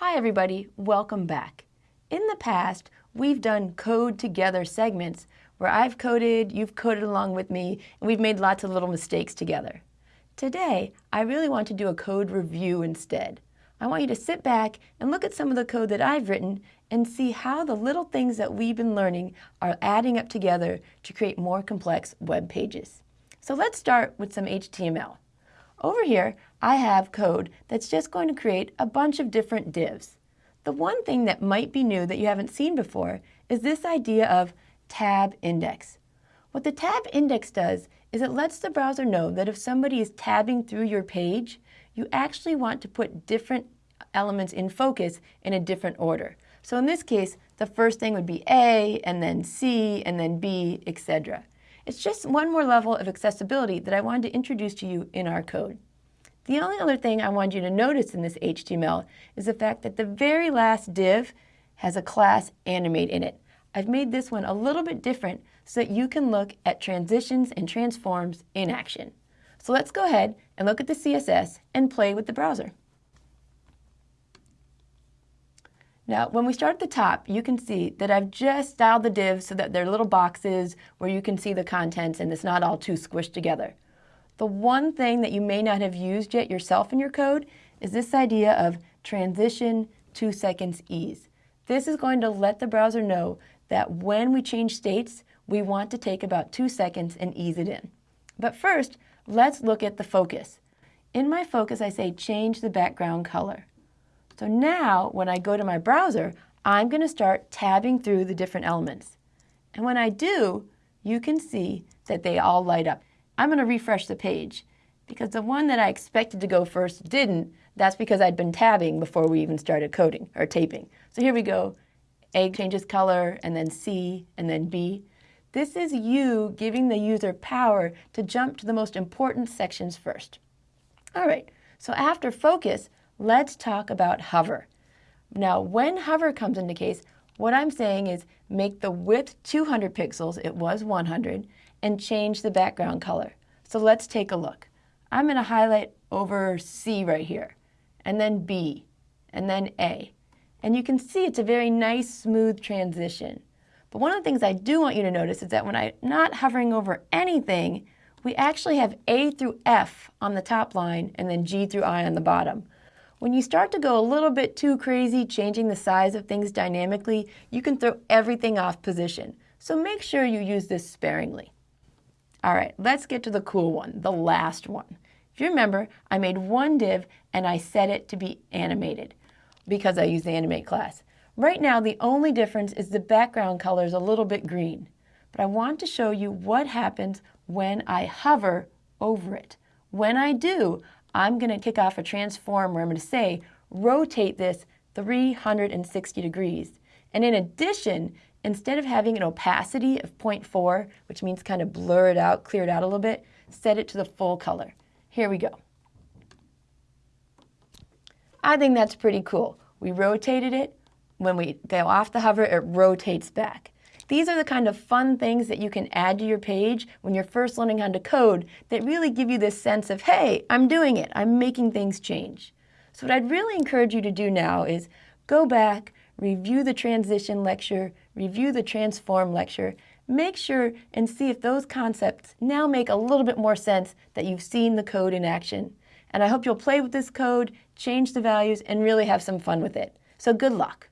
Hi everybody, welcome back. In the past, we've done code together segments where I've coded, you've coded along with me, and we've made lots of little mistakes together. Today, I really want to do a code review instead. I want you to sit back and look at some of the code that I've written and see how the little things that we've been learning are adding up together to create more complex web pages. So let's start with some HTML. Over here, I have code that's just going to create a bunch of different divs. The one thing that might be new that you haven't seen before is this idea of tab index. What the tab index does is it lets the browser know that if somebody is tabbing through your page, you actually want to put different elements in focus in a different order. So in this case, the first thing would be A, and then C, and then B, etc. It's just one more level of accessibility that I wanted to introduce to you in our code. The only other thing I want you to notice in this HTML is the fact that the very last div has a class animate in it. I've made this one a little bit different so that you can look at transitions and transforms in action. So let's go ahead and look at the CSS and play with the browser. Now, when we start at the top, you can see that I've just styled the divs so that they're little boxes where you can see the contents and it's not all too squished together. The one thing that you may not have used yet yourself in your code is this idea of transition two seconds ease. This is going to let the browser know that when we change states, we want to take about two seconds and ease it in. But first, let's look at the focus. In my focus, I say change the background color. So now when I go to my browser, I'm going to start tabbing through the different elements. And when I do, you can see that they all light up. I'm going to refresh the page because the one that I expected to go first didn't. That's because I'd been tabbing before we even started coding or taping. So here we go. A changes color, and then C, and then B. This is you giving the user power to jump to the most important sections first. All right, so after focus, let's talk about hover. Now, when hover comes into case, what I'm saying is make the width 200 pixels, it was 100, and change the background color. So let's take a look. I'm going to highlight over C right here, and then B, and then A. And you can see it's a very nice, smooth transition. But one of the things I do want you to notice is that when I'm not hovering over anything, we actually have A through F on the top line and then G through I on the bottom. When you start to go a little bit too crazy changing the size of things dynamically, you can throw everything off position. So make sure you use this sparingly. All right, let's get to the cool one, the last one. If you remember, I made one div and I set it to be animated because I use the animate class. Right now, the only difference is the background color is a little bit green. But I want to show you what happens when I hover over it. When I do, I'm going to kick off a transform where I'm going to say, rotate this 360 degrees. And in addition, instead of having an opacity of 0.4, which means kind of blur it out, clear it out a little bit, set it to the full color. Here we go. I think that's pretty cool. We rotated it. When we go off the hover, it rotates back. These are the kind of fun things that you can add to your page when you're first learning how to code that really give you this sense of, hey, I'm doing it, I'm making things change. So what I'd really encourage you to do now is go back, review the transition lecture, review the transform lecture, make sure and see if those concepts now make a little bit more sense that you've seen the code in action. And I hope you'll play with this code, change the values, and really have some fun with it. So good luck.